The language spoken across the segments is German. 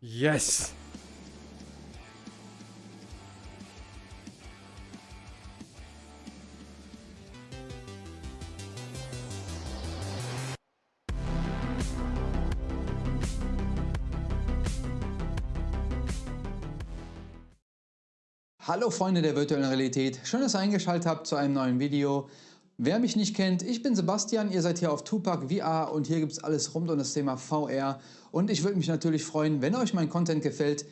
Yes! Hallo Freunde der virtuellen Realität, schön, dass ihr eingeschaltet habt zu einem neuen Video. Wer mich nicht kennt, ich bin Sebastian, ihr seid hier auf Tupac VR und hier gibt es alles rund um das Thema VR. Und ich würde mich natürlich freuen, wenn euch mein Content gefällt,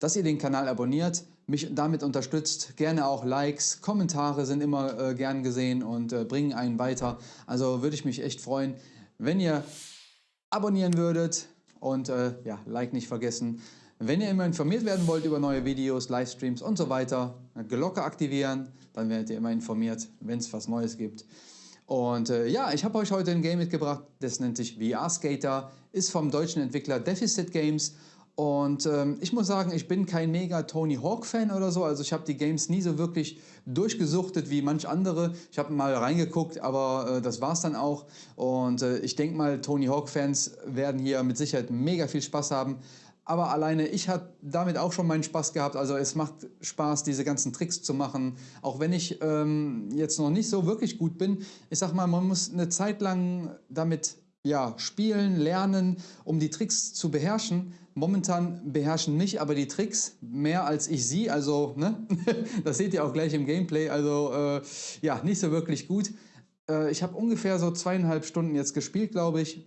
dass ihr den Kanal abonniert, mich damit unterstützt. Gerne auch Likes, Kommentare sind immer äh, gern gesehen und äh, bringen einen weiter. Also würde ich mich echt freuen, wenn ihr abonnieren würdet und äh, ja, Like nicht vergessen. Wenn ihr immer informiert werden wollt über neue Videos, Livestreams und so weiter, Glocke aktivieren, dann werdet ihr immer informiert, wenn es was Neues gibt. Und äh, ja, ich habe euch heute ein Game mitgebracht, das nennt sich VR Skater, ist vom deutschen Entwickler Deficit Games und ähm, ich muss sagen, ich bin kein mega Tony Hawk Fan oder so. Also ich habe die Games nie so wirklich durchgesuchtet wie manch andere. Ich habe mal reingeguckt, aber äh, das es dann auch. Und äh, ich denke mal, Tony Hawk Fans werden hier mit Sicherheit mega viel Spaß haben. Aber alleine ich habe damit auch schon meinen Spaß gehabt. Also es macht Spaß, diese ganzen Tricks zu machen. Auch wenn ich ähm, jetzt noch nicht so wirklich gut bin. Ich sag mal, man muss eine Zeit lang damit ja, spielen, lernen, um die Tricks zu beherrschen. Momentan beherrschen mich aber die Tricks mehr als ich sie. Also, ne? das seht ihr auch gleich im Gameplay. Also, äh, ja, nicht so wirklich gut. Äh, ich habe ungefähr so zweieinhalb Stunden jetzt gespielt, glaube ich.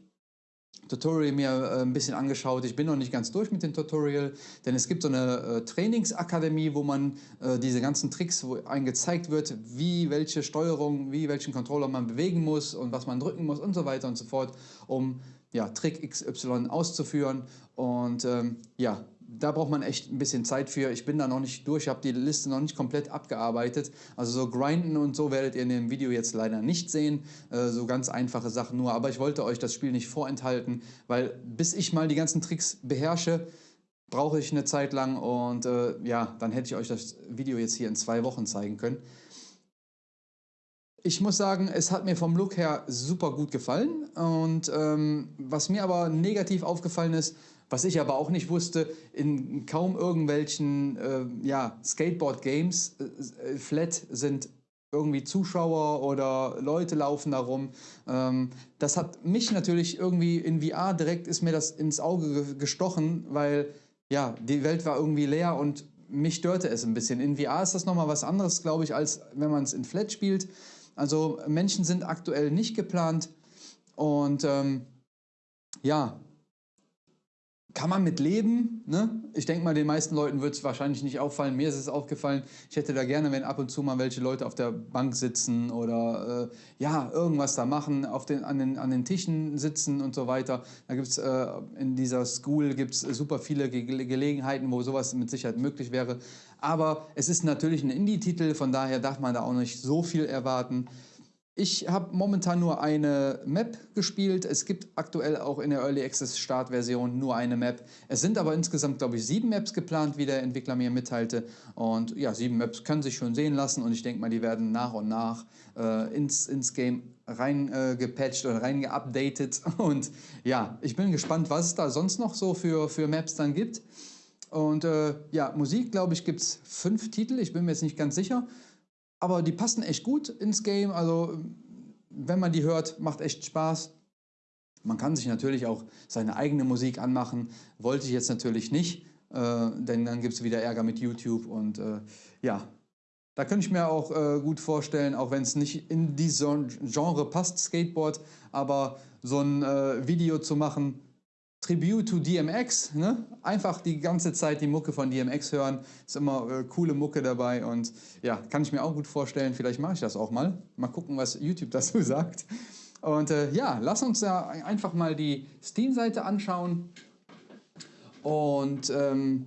Tutorial mir äh, ein bisschen angeschaut. Ich bin noch nicht ganz durch mit dem Tutorial, denn es gibt so eine äh, Trainingsakademie, wo man äh, diese ganzen Tricks, wo einem gezeigt wird, wie welche Steuerung, wie welchen Controller man bewegen muss und was man drücken muss und so weiter und so fort, um ja, Trick XY auszuführen. Und ähm, ja, da braucht man echt ein bisschen Zeit für. Ich bin da noch nicht durch, habe die Liste noch nicht komplett abgearbeitet. Also so grinden und so werdet ihr in dem Video jetzt leider nicht sehen. Äh, so ganz einfache Sachen nur. Aber ich wollte euch das Spiel nicht vorenthalten, weil bis ich mal die ganzen Tricks beherrsche, brauche ich eine Zeit lang. Und äh, ja, dann hätte ich euch das Video jetzt hier in zwei Wochen zeigen können. Ich muss sagen, es hat mir vom Look her super gut gefallen. Und ähm, was mir aber negativ aufgefallen ist, was ich aber auch nicht wusste, in kaum irgendwelchen äh, ja, Skateboard-Games äh, flat sind irgendwie Zuschauer oder Leute laufen darum. Ähm, das hat mich natürlich irgendwie in VR direkt ist mir das ins Auge gestochen, weil ja, die Welt war irgendwie leer und mich störte es ein bisschen. In VR ist das nochmal was anderes, glaube ich, als wenn man es in Flat spielt. Also Menschen sind aktuell nicht geplant und ähm, ja, kann man mit leben. Ne? Ich denke mal, den meisten Leuten wird es wahrscheinlich nicht auffallen. Mir ist es aufgefallen, ich hätte da gerne, wenn ab und zu mal welche Leute auf der Bank sitzen oder äh, ja, irgendwas da machen, auf den, an, den, an den Tischen sitzen und so weiter. Da gibt es äh, in dieser School gibt's super viele Ge Gelegenheiten, wo sowas mit Sicherheit möglich wäre. Aber es ist natürlich ein Indie-Titel, von daher darf man da auch nicht so viel erwarten. Ich habe momentan nur eine Map gespielt. Es gibt aktuell auch in der Early Access Startversion nur eine Map. Es sind aber insgesamt, glaube ich, sieben Maps geplant, wie der Entwickler mir mitteilte. Und ja, sieben Maps können sich schon sehen lassen und ich denke mal, die werden nach und nach äh, ins, ins Game reingepatcht äh, oder reingeupdatet. Und ja, ich bin gespannt, was es da sonst noch so für, für Maps dann gibt. Und äh, ja, Musik, glaube ich, gibt es fünf Titel. Ich bin mir jetzt nicht ganz sicher. Aber die passen echt gut ins Game. Also wenn man die hört, macht echt Spaß. Man kann sich natürlich auch seine eigene Musik anmachen. Wollte ich jetzt natürlich nicht, äh, denn dann gibt es wieder Ärger mit YouTube. Und äh, ja, da könnte ich mir auch äh, gut vorstellen, auch wenn es nicht in dieses Genre passt, Skateboard, aber so ein äh, Video zu machen, Tribute to DMX, ne? einfach die ganze Zeit die Mucke von DMX hören, ist immer äh, coole Mucke dabei und ja, kann ich mir auch gut vorstellen, vielleicht mache ich das auch mal. Mal gucken, was YouTube dazu sagt. Und äh, ja, lass uns da einfach mal die Steam-Seite anschauen. Und ähm,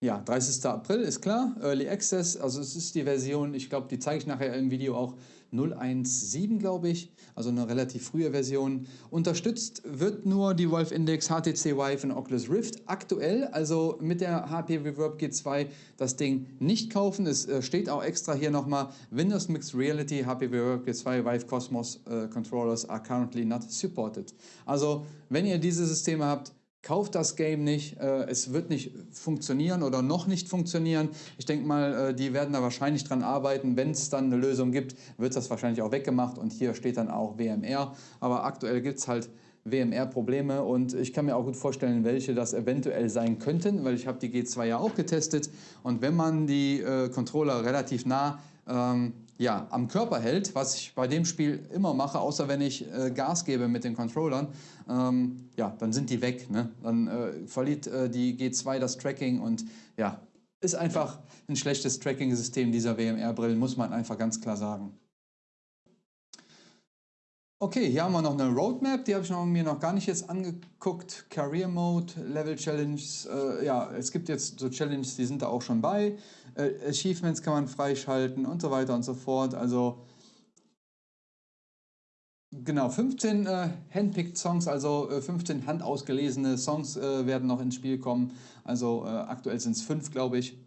ja, 30. April ist klar, Early Access, also es ist die Version, ich glaube, die zeige ich nachher im Video auch, 017, glaube ich, also eine relativ frühe Version. Unterstützt wird nur die Valve Index, HTC Vive und Oculus Rift. Aktuell, also mit der HP Reverb G2, das Ding nicht kaufen. Es äh, steht auch extra hier nochmal, Windows Mixed Reality, HP Reverb G2, Vive Cosmos uh, Controllers are currently not supported. Also, wenn ihr diese Systeme habt, kauft das Game nicht, äh, es wird nicht funktionieren oder noch nicht funktionieren. Ich denke mal, äh, die werden da wahrscheinlich dran arbeiten. Wenn es dann eine Lösung gibt, wird das wahrscheinlich auch weggemacht und hier steht dann auch WMR. Aber aktuell gibt es halt WMR-Probleme und ich kann mir auch gut vorstellen, welche das eventuell sein könnten, weil ich habe die G2 ja auch getestet und wenn man die äh, Controller relativ nah ähm, ja, am Körper hält, was ich bei dem Spiel immer mache, außer wenn ich äh, Gas gebe mit den Controllern, ähm, ja, dann sind die weg. Ne? Dann äh, verliert äh, die G2 das Tracking und ja, ist einfach ein schlechtes Tracking-System dieser WMR-Brillen, muss man einfach ganz klar sagen. Okay, hier haben wir noch eine Roadmap, die habe ich mir noch gar nicht jetzt angeguckt. Career Mode, Level Challenges, äh, ja, es gibt jetzt so Challenges, die sind da auch schon bei. Äh, Achievements kann man freischalten und so weiter und so fort. Also genau, 15 äh, Handpicked Songs, also äh, 15 handausgelesene Songs äh, werden noch ins Spiel kommen. Also äh, aktuell sind es 5, glaube ich.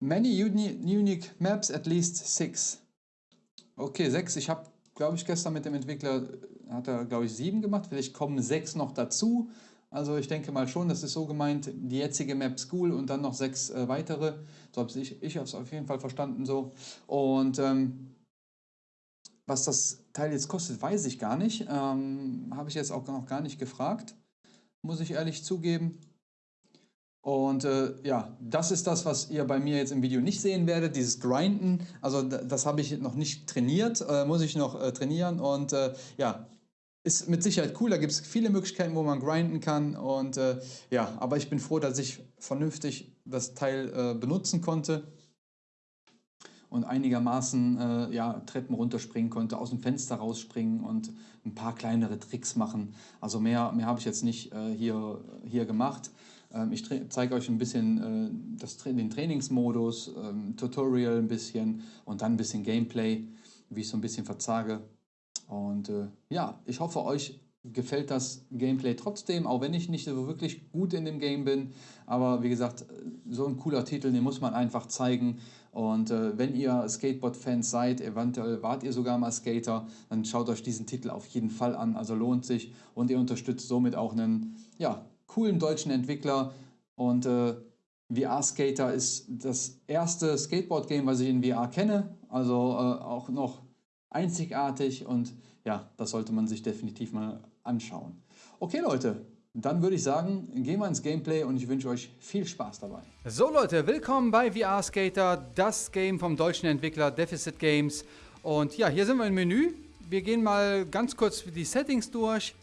Many unique maps, at least 6. Okay, sechs. Ich habe, glaube ich, gestern mit dem Entwickler, hat er, glaube ich, sieben gemacht. Vielleicht kommen sechs noch dazu. Also ich denke mal schon, das ist so gemeint, die jetzige Map School und dann noch sechs äh, weitere. So habe ich, ich es auf jeden Fall verstanden so. Und ähm, was das Teil jetzt kostet, weiß ich gar nicht. Ähm, habe ich jetzt auch noch gar nicht gefragt, muss ich ehrlich zugeben. Und äh, ja, das ist das, was ihr bei mir jetzt im Video nicht sehen werdet, dieses Grinden. Also das habe ich noch nicht trainiert, äh, muss ich noch äh, trainieren. Und äh, ja, ist mit Sicherheit cool. Da gibt es viele Möglichkeiten, wo man grinden kann. Und äh, ja, aber ich bin froh, dass ich vernünftig das Teil äh, benutzen konnte und einigermaßen ja, Treppen runterspringen konnte, aus dem Fenster rausspringen und ein paar kleinere Tricks machen. Also mehr, mehr habe ich jetzt nicht hier, hier gemacht. Ähm, ich zeige euch ein bisschen äh, das, den Trainingsmodus, ähm, Tutorial ein bisschen und dann ein bisschen Gameplay, wie ich so ein bisschen verzage. Und äh, ja, ich hoffe, euch gefällt das Gameplay trotzdem, auch wenn ich nicht so wirklich gut in dem Game bin. Aber wie gesagt, so ein cooler Titel, den muss man einfach zeigen. Und äh, wenn ihr Skateboard-Fans seid, eventuell wart ihr sogar mal Skater, dann schaut euch diesen Titel auf jeden Fall an. Also lohnt sich und ihr unterstützt somit auch einen ja, coolen deutschen Entwickler und äh, VR Skater ist das erste Skateboard-Game, was ich in VR kenne, also äh, auch noch einzigartig und ja, das sollte man sich definitiv mal anschauen. Okay Leute, dann würde ich sagen, gehen wir ins Gameplay und ich wünsche euch viel Spaß dabei. So Leute, willkommen bei VR Skater, das Game vom deutschen Entwickler Deficit Games. Und ja, hier sind wir im Menü. Wir gehen mal ganz kurz die Settings durch.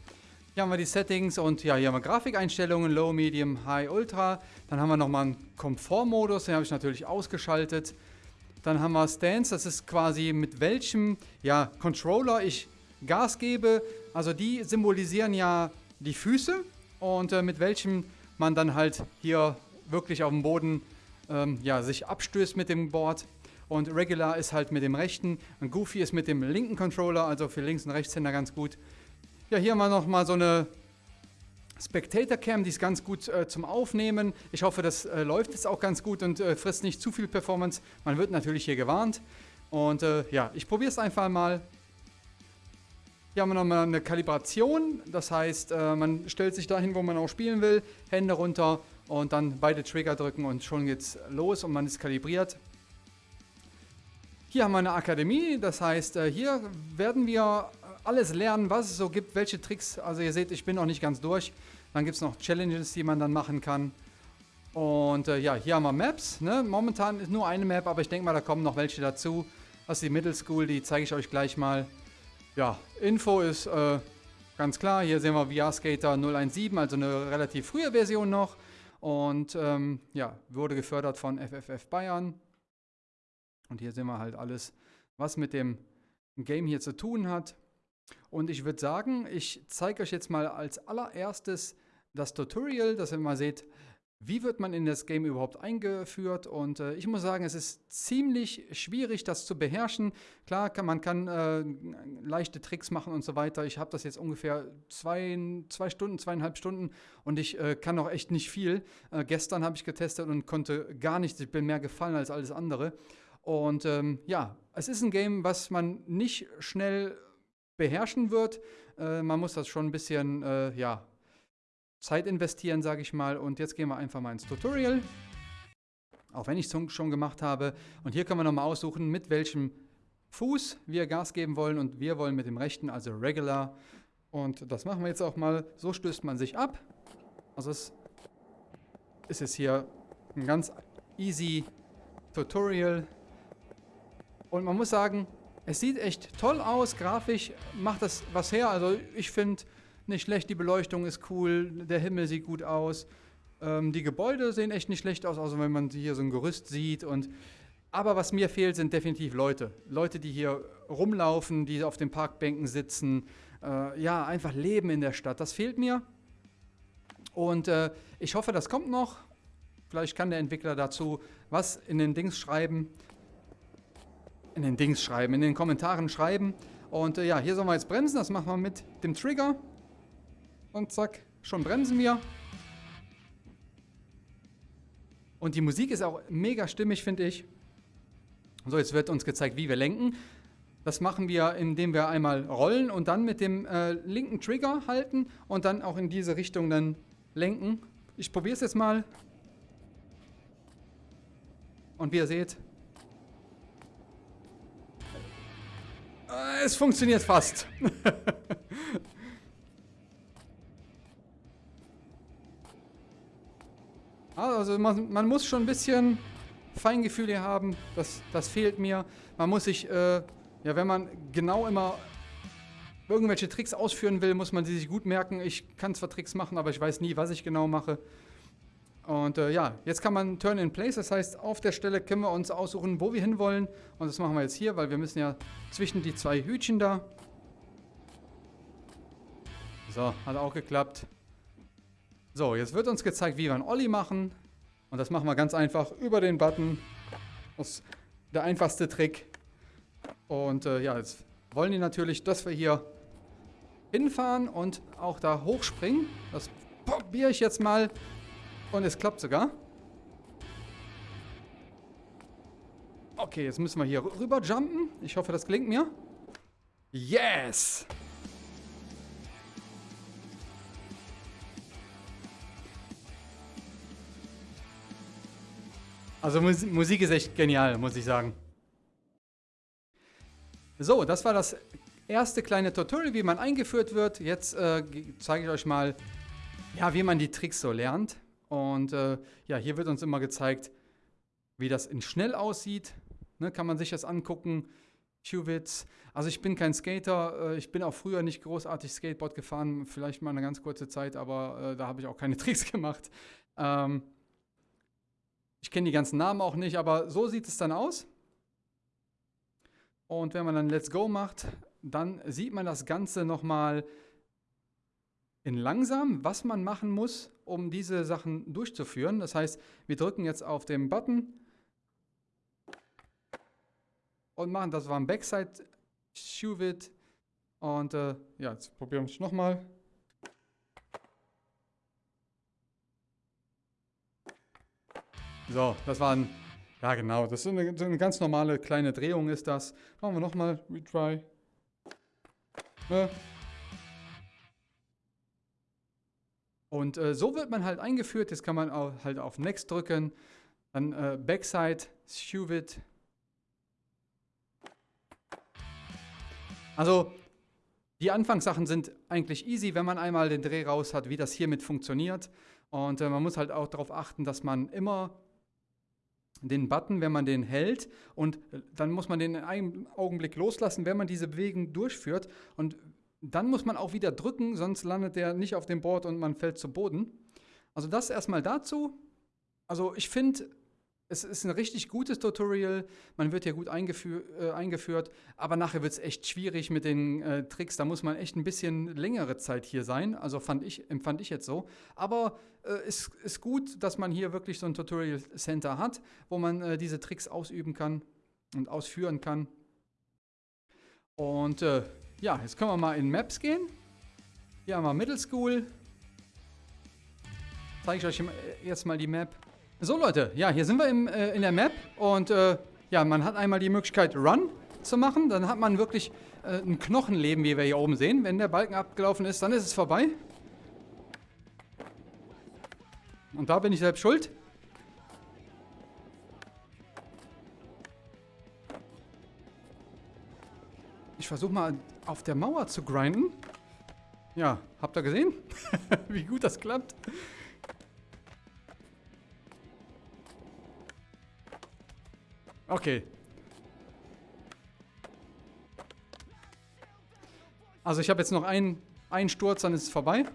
Hier haben wir die Settings und ja, hier haben wir Grafikeinstellungen, Low, Medium, High, Ultra. Dann haben wir nochmal einen Komfortmodus, den habe ich natürlich ausgeschaltet. Dann haben wir Stance, das ist quasi mit welchem ja, Controller ich Gas gebe. Also die symbolisieren ja die Füße und äh, mit welchem man dann halt hier wirklich auf dem Boden ähm, ja, sich abstößt mit dem Board. Und Regular ist halt mit dem rechten und Goofy ist mit dem linken Controller, also für Links- und Rechtshänder ganz gut. Ja, hier haben wir nochmal so eine Spectator Cam, die ist ganz gut äh, zum Aufnehmen. Ich hoffe, das äh, läuft jetzt auch ganz gut und äh, frisst nicht zu viel Performance. Man wird natürlich hier gewarnt. Und äh, ja, ich probiere es einfach mal. Hier haben wir nochmal eine Kalibration. Das heißt, äh, man stellt sich dahin, wo man auch spielen will. Hände runter und dann beide Trigger drücken und schon geht's los und man ist kalibriert. Hier haben wir eine Akademie, das heißt, äh, hier werden wir alles lernen, was es so gibt, welche Tricks. Also ihr seht, ich bin noch nicht ganz durch. Dann gibt es noch Challenges, die man dann machen kann. Und äh, ja, hier haben wir Maps. Ne? Momentan ist nur eine Map, aber ich denke mal, da kommen noch welche dazu. Das ist die Middle School, die zeige ich euch gleich mal. Ja, Info ist äh, ganz klar. Hier sehen wir VR Skater 017, also eine relativ frühe Version noch. Und ähm, ja, wurde gefördert von FFF Bayern. Und hier sehen wir halt alles, was mit dem Game hier zu tun hat. Und ich würde sagen, ich zeige euch jetzt mal als allererstes das Tutorial, dass ihr mal seht, wie wird man in das Game überhaupt eingeführt? Und äh, ich muss sagen, es ist ziemlich schwierig, das zu beherrschen. Klar, kann, man kann äh, leichte Tricks machen und so weiter. Ich habe das jetzt ungefähr zwei, zwei Stunden, zweieinhalb Stunden und ich äh, kann noch echt nicht viel. Äh, gestern habe ich getestet und konnte gar nichts. Ich bin mehr gefallen als alles andere. Und ähm, ja, es ist ein Game, was man nicht schnell beherrschen wird. Äh, man muss das schon ein bisschen, äh, ja, Zeit investieren, sage ich mal. Und jetzt gehen wir einfach mal ins Tutorial. Auch wenn ich es schon gemacht habe. Und hier können wir nochmal aussuchen, mit welchem Fuß wir Gas geben wollen. Und wir wollen mit dem rechten, also Regular. Und das machen wir jetzt auch mal. So stößt man sich ab. Also es ist jetzt hier ein ganz easy Tutorial. Und man muss sagen, es sieht echt toll aus. Grafisch macht das was her. Also ich finde nicht schlecht. Die Beleuchtung ist cool. Der Himmel sieht gut aus. Ähm, die Gebäude sehen echt nicht schlecht aus, außer wenn man hier so ein Gerüst sieht. Und aber was mir fehlt, sind definitiv Leute. Leute, die hier rumlaufen, die auf den Parkbänken sitzen. Äh, ja, einfach leben in der Stadt. Das fehlt mir. Und äh, ich hoffe, das kommt noch. Vielleicht kann der Entwickler dazu was in den Dings schreiben. In den Dings schreiben, in den Kommentaren schreiben. Und äh, ja, hier sollen wir jetzt bremsen. Das machen wir mit dem Trigger. Und zack, schon bremsen wir. Und die Musik ist auch mega stimmig, finde ich. So, jetzt wird uns gezeigt, wie wir lenken. Das machen wir, indem wir einmal rollen und dann mit dem äh, linken Trigger halten und dann auch in diese Richtung dann lenken. Ich probiere es jetzt mal. Und wie ihr seht, es funktioniert fast. Also man, man, muss schon ein bisschen Feingefühl hier haben, das, das fehlt mir. Man muss sich, äh, ja wenn man genau immer irgendwelche Tricks ausführen will, muss man sie sich gut merken. Ich kann zwar Tricks machen, aber ich weiß nie, was ich genau mache. Und äh, ja, jetzt kann man Turn in Place, das heißt, auf der Stelle können wir uns aussuchen, wo wir hinwollen. Und das machen wir jetzt hier, weil wir müssen ja zwischen die zwei Hütchen da. So, hat auch geklappt. So, jetzt wird uns gezeigt, wie wir einen Olli machen. Und das machen wir ganz einfach über den Button. Das ist der einfachste Trick. Und äh, ja, jetzt wollen die natürlich, dass wir hier hinfahren und auch da hochspringen. Das probiere ich jetzt mal. Und es klappt sogar. Okay, jetzt müssen wir hier rüber jumpen. Ich hoffe, das gelingt mir. Yes! Also Musik ist echt genial, muss ich sagen. So, das war das erste kleine Tutorial, wie man eingeführt wird. Jetzt äh, zeige ich euch mal, ja, wie man die Tricks so lernt. Und äh, ja, hier wird uns immer gezeigt, wie das in schnell aussieht. Ne, kann man sich das angucken. Qwitz. Also ich bin kein Skater. Äh, ich bin auch früher nicht großartig Skateboard gefahren. Vielleicht mal eine ganz kurze Zeit, aber äh, da habe ich auch keine Tricks gemacht. Ähm, ich kenne die ganzen Namen auch nicht, aber so sieht es dann aus. Und wenn man dann Let's Go macht, dann sieht man das Ganze nochmal in langsam, was man machen muss, um diese Sachen durchzuführen. Das heißt, wir drücken jetzt auf den Button und machen, das war ein Backside Shuvit. Und äh, ja, jetzt probieren wir es nochmal. So, das war ein, ja genau, das ist eine, eine ganz normale kleine Drehung ist das. Machen wir nochmal, retry. Ne? Und äh, so wird man halt eingeführt. Jetzt kann man auch, halt auf Next drücken. Dann äh, Backside, Shuvit. Also die Anfangssachen sind eigentlich easy, wenn man einmal den Dreh raus hat, wie das hiermit funktioniert. Und äh, man muss halt auch darauf achten, dass man immer den Button, wenn man den hält und äh, dann muss man den in einem Augenblick loslassen, wenn man diese Bewegung durchführt und dann muss man auch wieder drücken, sonst landet der nicht auf dem Board und man fällt zu Boden. Also das erstmal dazu. Also ich finde, es ist ein richtig gutes Tutorial, man wird hier gut eingeführ, äh, eingeführt, aber nachher wird es echt schwierig mit den äh, Tricks, da muss man echt ein bisschen längere Zeit hier sein, also fand ich, empfand ich jetzt so. Aber es äh, ist, ist gut, dass man hier wirklich so ein Tutorial Center hat, wo man äh, diese Tricks ausüben kann und ausführen kann. Und äh, ja, jetzt können wir mal in Maps gehen. Hier haben wir Middle School. Zeige ich euch äh, jetzt mal die Map. So Leute, ja, hier sind wir im, äh, in der Map und äh, ja, man hat einmal die Möglichkeit Run. zu machen. Dann hat man wirklich äh, ein Knochenleben, wie wir hier oben sehen. Wenn der Balken abgelaufen ist, dann ist es vorbei. Und da bin ich selbst schuld. Ich versuche mal auf der Mauer zu grinden. Ja, habt ihr gesehen? Wie gut das klappt. Okay. Also ich habe jetzt noch einen, einen Sturz, dann ist es vorbei.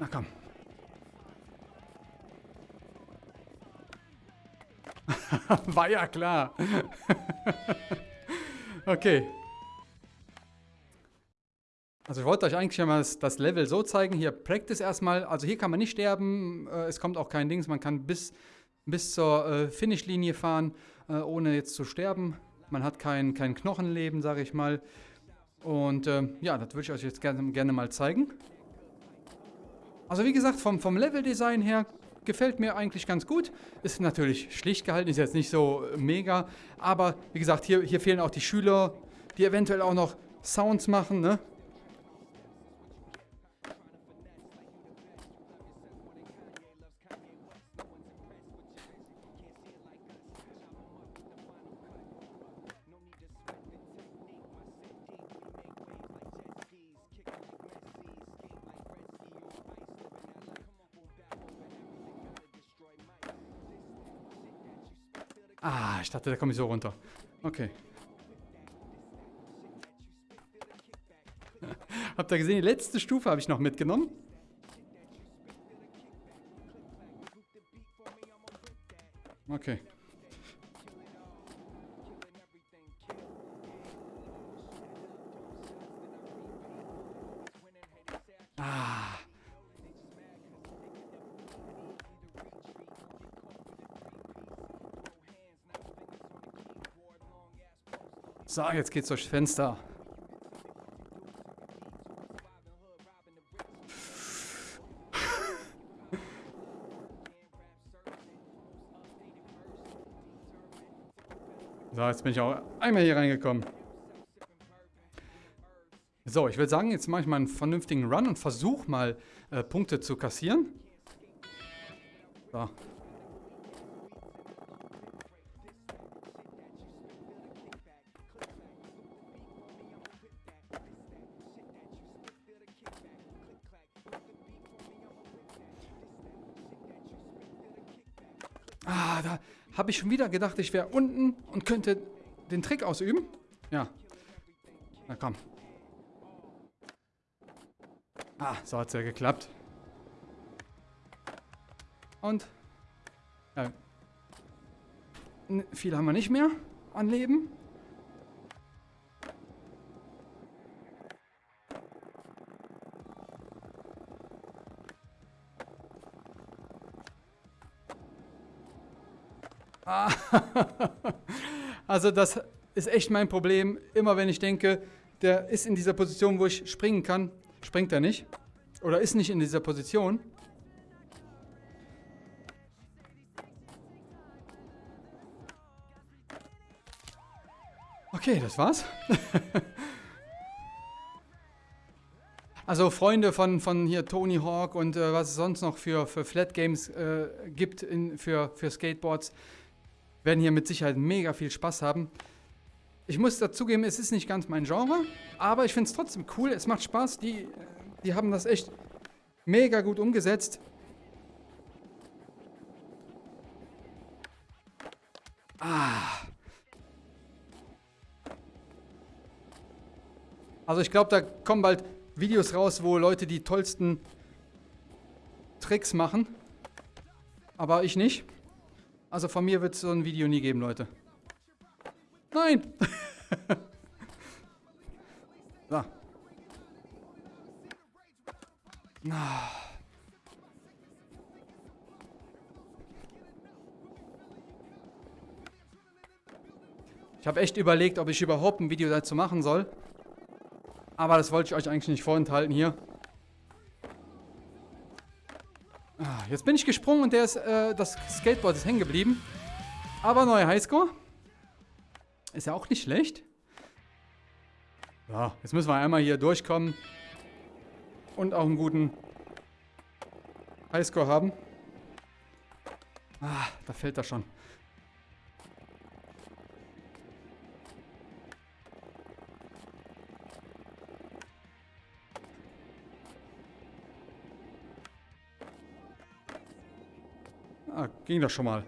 Na komm. War ja klar. okay. Also ich wollte euch eigentlich mal das, Level so zeigen. Hier Practice erstmal. Also hier kann man nicht sterben. Äh, es kommt auch kein Dings. Man kann bis, bis zur äh, Finishlinie fahren, äh, ohne jetzt zu sterben. Man hat kein, kein Knochenleben, sage ich mal. Und äh, ja, das würde ich euch jetzt gerne, gerne mal zeigen. Also wie gesagt, vom, vom Level-Design her gefällt mir eigentlich ganz gut. Ist natürlich schlicht gehalten, ist jetzt nicht so mega. Aber wie gesagt, hier, hier fehlen auch die Schüler, die eventuell auch noch Sounds machen, ne? Dachte, da komme ich so runter. Okay. Habt ihr gesehen, die letzte Stufe habe ich noch mitgenommen. Okay. So, jetzt geht's durchs Fenster. So, jetzt bin ich auch einmal hier reingekommen. So, ich würde sagen, jetzt mache ich mal einen vernünftigen Run und versuche mal äh, Punkte zu kassieren. So. Ich schon wieder gedacht, ich wäre unten und könnte den Trick ausüben. Ja. Na komm. Ah, so hat es ja geklappt. Und ja, viel haben wir nicht mehr an Leben. also das ist echt mein Problem. Immer wenn ich denke, der ist in dieser Position, wo ich springen kann, springt er nicht. Oder ist nicht in dieser Position. Okay, das war's. also Freunde von, von hier Tony Hawk und äh, was es sonst noch für, für Flat Games äh, gibt in, für, für Skateboards werden hier mit Sicherheit mega viel Spaß haben. Ich muss dazugeben, es ist nicht ganz mein Genre, aber ich finde es trotzdem cool. Es macht Spaß. Die, die haben das echt mega gut umgesetzt. Ah. Also ich glaube, da kommen bald Videos raus, wo Leute die tollsten Tricks machen. Aber ich nicht. Also von mir wird es so ein Video nie geben, Leute. Nein! so. Ich habe echt überlegt, ob ich überhaupt ein Video dazu machen soll. Aber das wollte ich euch eigentlich nicht vorenthalten hier. Ah, jetzt bin ich gesprungen und der ist, äh, das Skateboard ist hängen geblieben. Aber neuer Highscore. Ist ja auch nicht schlecht. Ja, jetzt müssen wir einmal hier durchkommen. Und auch einen guten Highscore haben. Ah, da fällt er schon. Ging das schon mal.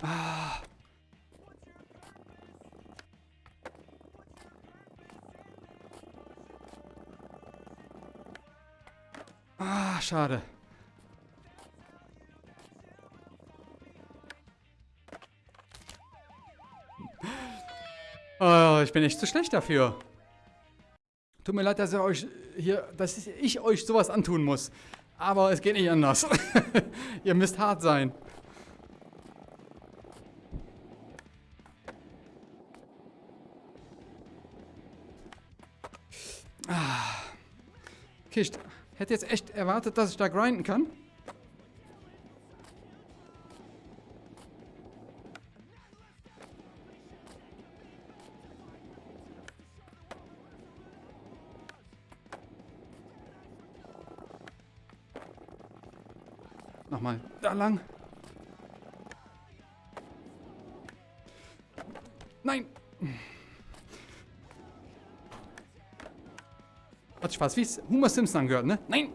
Ah. Ah, schade. Oh, ich bin echt zu schlecht dafür. Tut mir leid, dass, euch hier, dass ich euch sowas antun muss. Aber es geht nicht anders. ihr müsst hart sein. Ah. Hätte jetzt echt erwartet, dass ich da grinden kann. Lang. Nein. Hat fast wie es Homer Simpson angehört, ne? Nein.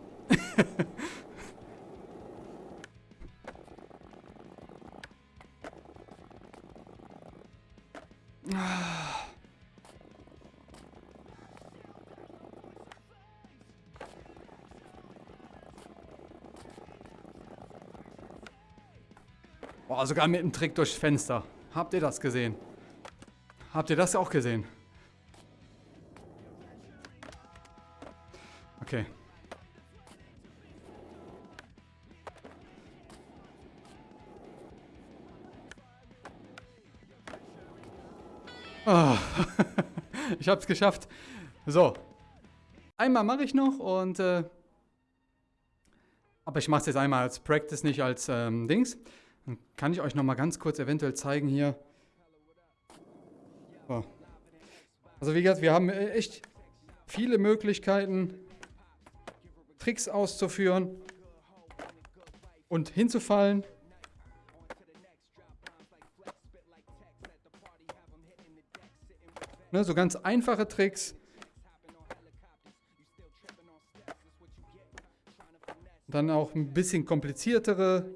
Boah, sogar mit dem Trick durchs Fenster. Habt ihr das gesehen? Habt ihr das auch gesehen? Okay. Oh. ich hab's geschafft. So. Einmal mache ich noch und... Äh, aber ich mache es jetzt einmal als Practice, nicht als ähm, Dings. Dann kann ich euch noch mal ganz kurz eventuell zeigen hier. So. Also wie gesagt, wir haben echt viele Möglichkeiten, Tricks auszuführen und hinzufallen. Ne, so ganz einfache Tricks. Dann auch ein bisschen kompliziertere.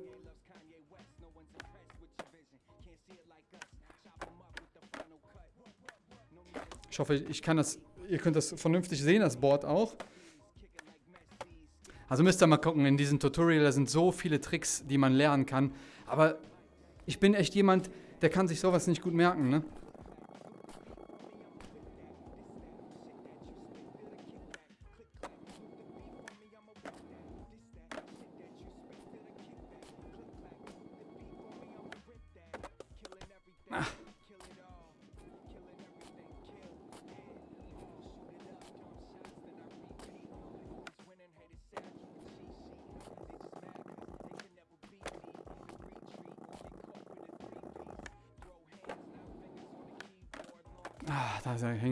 Hoffe, ich kann das, ihr könnt das vernünftig sehen, das Board auch. Also müsst ihr mal gucken, in diesem Tutorial, da sind so viele Tricks, die man lernen kann. Aber ich bin echt jemand, der kann sich sowas nicht gut merken, ne?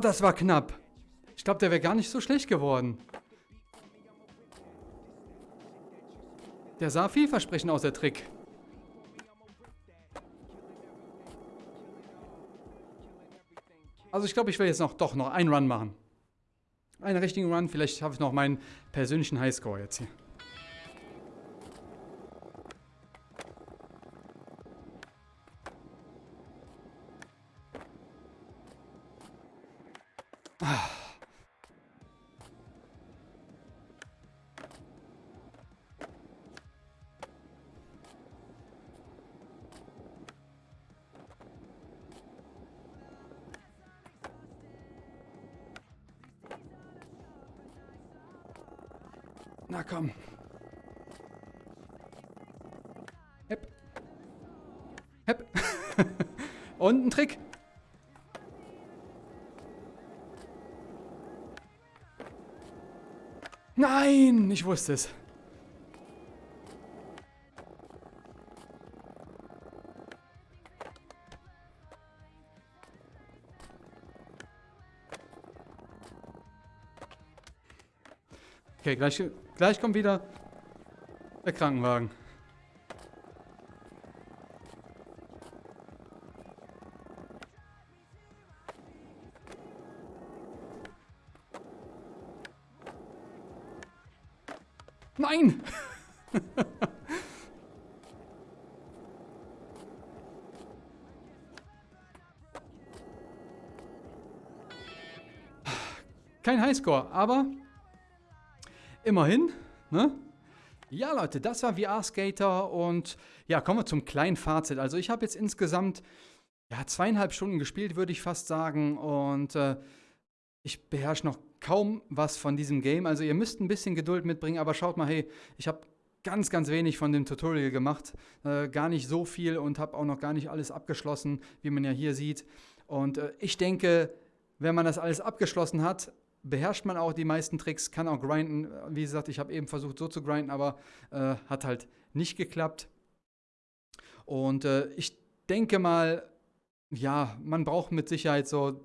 das war knapp. Ich glaube, der wäre gar nicht so schlecht geworden. Der sah vielversprechend aus, der Trick. Also ich glaube, ich will jetzt noch doch noch einen Run machen. Einen richtigen Run, vielleicht schaffe ich noch meinen persönlichen Highscore jetzt hier. Na komm. Hepp. Hepp. Und ein Trick. Nein, ich wusste es. Okay, gleich, gleich kommt wieder der Krankenwagen. Nein! Kein Highscore, aber immerhin, ne? Ja, Leute, das war VR Skater und ja, kommen wir zum kleinen Fazit. Also ich habe jetzt insgesamt ja, zweieinhalb Stunden gespielt, würde ich fast sagen und äh, ich beherrsche noch kaum was von diesem Game. Also ihr müsst ein bisschen Geduld mitbringen, aber schaut mal, hey, ich habe ganz, ganz wenig von dem Tutorial gemacht. Äh, gar nicht so viel und habe auch noch gar nicht alles abgeschlossen, wie man ja hier sieht. Und äh, ich denke, wenn man das alles abgeschlossen hat, beherrscht man auch die meisten Tricks, kann auch grinden. Wie gesagt, ich habe eben versucht so zu grinden, aber äh, hat halt nicht geklappt. Und äh, ich denke mal, ja, man braucht mit Sicherheit so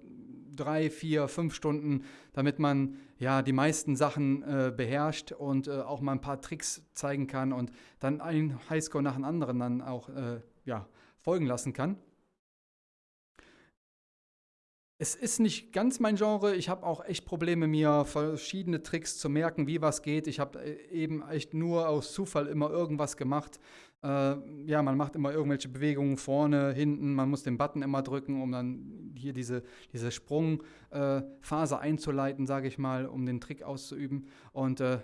drei, vier, fünf Stunden, damit man ja die meisten Sachen äh, beherrscht und äh, auch mal ein paar Tricks zeigen kann und dann einen Highscore nach dem anderen dann auch äh, ja, folgen lassen kann. Es ist nicht ganz mein Genre. Ich habe auch echt Probleme, mir verschiedene Tricks zu merken, wie was geht. Ich habe äh, eben echt nur aus Zufall immer irgendwas gemacht. Äh, ja, man macht immer irgendwelche Bewegungen vorne, hinten. Man muss den Button immer drücken, um dann hier diese, diese Sprungphase äh, einzuleiten, sage ich mal, um den Trick auszuüben. Und äh,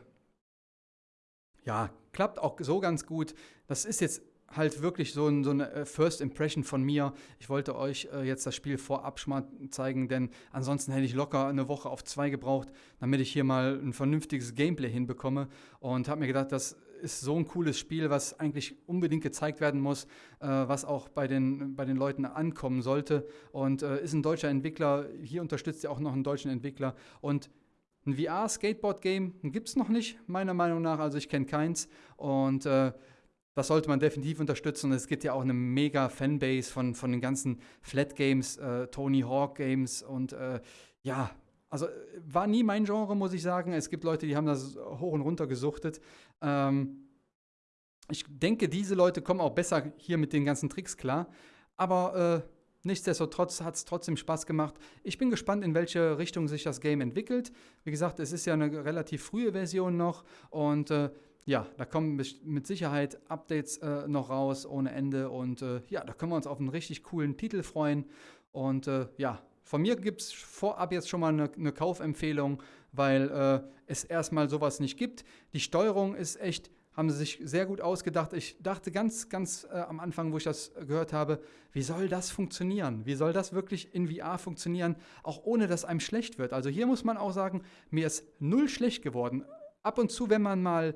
ja, klappt auch so ganz gut. Das ist jetzt halt wirklich so, ein, so, eine äh, First Impression von mir. Ich wollte euch äh, jetzt das Spiel vorab schon mal zeigen, denn ansonsten hätte ich locker eine Woche auf zwei gebraucht, damit ich hier mal ein vernünftiges Gameplay hinbekomme. Und habe mir gedacht, das ist so ein cooles Spiel, was eigentlich unbedingt gezeigt werden muss, äh, was auch bei den, bei den Leuten ankommen sollte. Und äh, ist ein deutscher Entwickler. Hier unterstützt ihr auch noch einen deutschen Entwickler. Und ein VR-Skateboard-Game gibt es noch nicht, meiner Meinung nach. Also ich kenne keins. Und äh, das sollte man definitiv unterstützen. Es gibt ja auch eine mega Fanbase von, von den ganzen Flat Games, äh, Tony Hawk Games und äh, ja, also war nie mein Genre, muss ich sagen. Es gibt Leute, die haben das hoch und runter gesuchtet. Ähm, ich denke, diese Leute kommen auch besser hier mit den ganzen Tricks klar. Aber äh, nichtsdestotrotz hat es trotzdem Spaß gemacht. Ich bin gespannt, in welche Richtung sich das Game entwickelt. Wie gesagt, es ist ja eine relativ frühe Version noch und äh, ja, da kommen mit Sicherheit Updates äh, noch raus ohne Ende und äh, ja, da können wir uns auf einen richtig coolen Titel freuen. Und äh, ja, von mir gibt es vorab jetzt schon mal eine, eine Kaufempfehlung, weil äh, es erstmal sowas nicht gibt. Die Steuerung ist echt, haben sie sich sehr gut ausgedacht. Ich dachte ganz, ganz äh, am Anfang, wo ich das gehört habe, wie soll das funktionieren? Wie soll das wirklich in VR funktionieren, auch ohne dass einem schlecht wird? Also hier muss man auch sagen, mir ist null schlecht geworden ab und zu, wenn man mal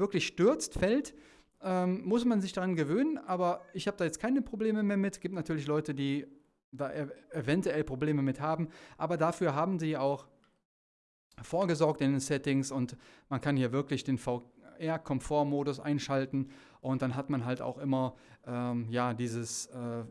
wirklich stürzt, fällt, ähm, muss man sich daran gewöhnen. Aber ich habe da jetzt keine Probleme mehr mit. Es gibt natürlich Leute, die da ev eventuell Probleme mit haben. Aber dafür haben sie auch vorgesorgt in den Settings und man kann hier wirklich den VR-Komfort-Modus einschalten und dann hat man halt auch immer ähm, ja, dieses äh,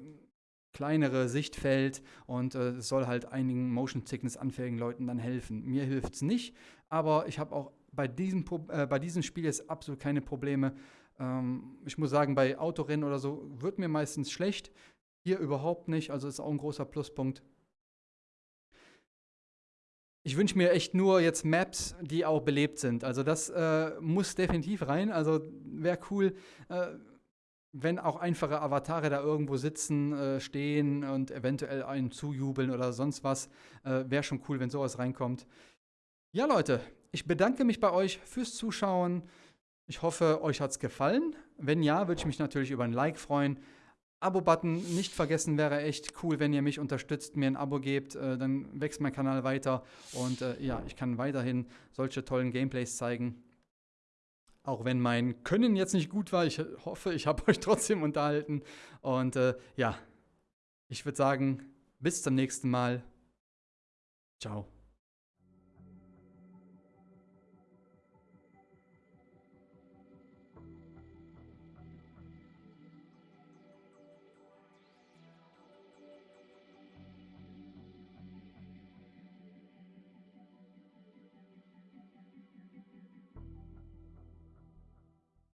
kleinere Sichtfeld und äh, es soll halt einigen Motion Sickness anfälligen Leuten dann helfen. Mir hilft es nicht, aber ich habe auch bei diesem, äh, bei diesem Spiel jetzt absolut keine Probleme. Ähm, ich muss sagen, bei Autorennen oder so wird mir meistens schlecht. Hier überhaupt nicht, also ist auch ein großer Pluspunkt. ich wünsche mir echt nur jetzt Maps, die auch belebt sind. Also das äh, muss definitiv rein. Also wäre cool, äh, wenn auch einfache Avatare da irgendwo sitzen, äh, stehen und eventuell einen zujubeln oder sonst was. Äh, wäre schon cool, wenn sowas reinkommt. Ja, Leute, ich bedanke mich bei euch fürs Zuschauen. Ich hoffe, euch hat es gefallen. Wenn ja, würde ich mich natürlich über ein Like freuen. Abo-Button nicht vergessen, wäre echt cool, wenn ihr mich unterstützt, mir ein Abo gebt, äh, dann wächst mein Kanal weiter und äh, ja, ich kann weiterhin solche tollen Gameplays zeigen. Auch wenn mein Können jetzt nicht gut war, ich hoffe, ich habe euch trotzdem unterhalten. Und äh, ja, ich würde sagen, bis zum nächsten Mal. Ciao.